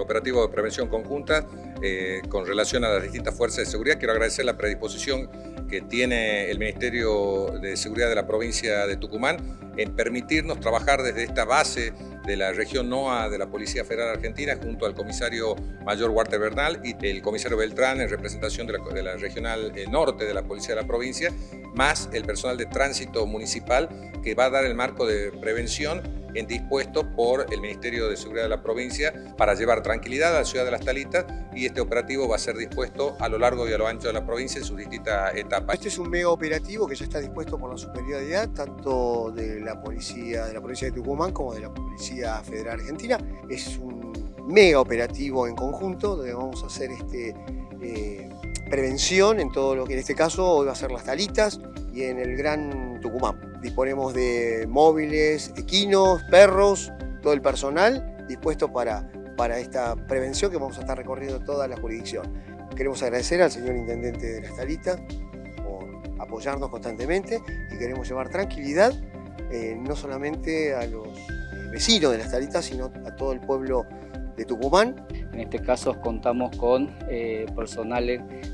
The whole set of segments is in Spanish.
operativo de prevención conjunta eh, con relación a las distintas fuerzas de seguridad. Quiero agradecer la predisposición que tiene el Ministerio de Seguridad de la provincia de Tucumán en permitirnos trabajar desde esta base de la región NOA de la Policía Federal Argentina junto al comisario mayor Walter Bernal y el comisario Beltrán en representación de la, de la regional eh, norte de la Policía de la provincia, más el personal de tránsito municipal que va a dar el marco de prevención en dispuesto por el Ministerio de Seguridad de la provincia para llevar tranquilidad a la ciudad de Las Talitas y este operativo va a ser dispuesto a lo largo y a lo ancho de la provincia en sus distintas etapas. Este es un mega operativo que ya está dispuesto por la superioridad tanto de la policía de la provincia de Tucumán como de la Policía Federal Argentina. Es un mega operativo en conjunto donde vamos a hacer este, eh, prevención en todo lo que en este caso hoy va a ser Las Talitas y en el Gran Tucumán. Disponemos de móviles, equinos, perros, todo el personal dispuesto para, para esta prevención que vamos a estar recorriendo toda la jurisdicción. Queremos agradecer al señor Intendente de la Talita por apoyarnos constantemente y queremos llevar tranquilidad eh, no solamente a los eh, vecinos de la Talitas, sino a todo el pueblo de Tucumán. En este caso contamos con eh, personal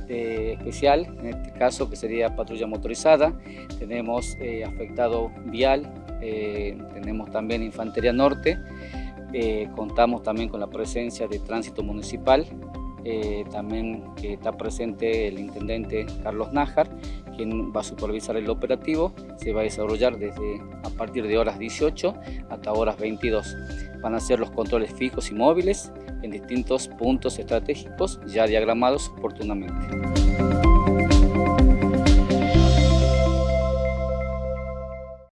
especial, en este caso que sería patrulla motorizada, tenemos eh, afectado vial, eh, tenemos también infantería norte, contamos también con la presencia de tránsito municipal, también está presente el intendente Carlos Nájar, quien va a supervisar el operativo, se va a desarrollar desde a partir de horas 18 hasta horas 22. Van a ser los controles fijos y móviles en distintos puntos estratégicos ya diagramados oportunamente.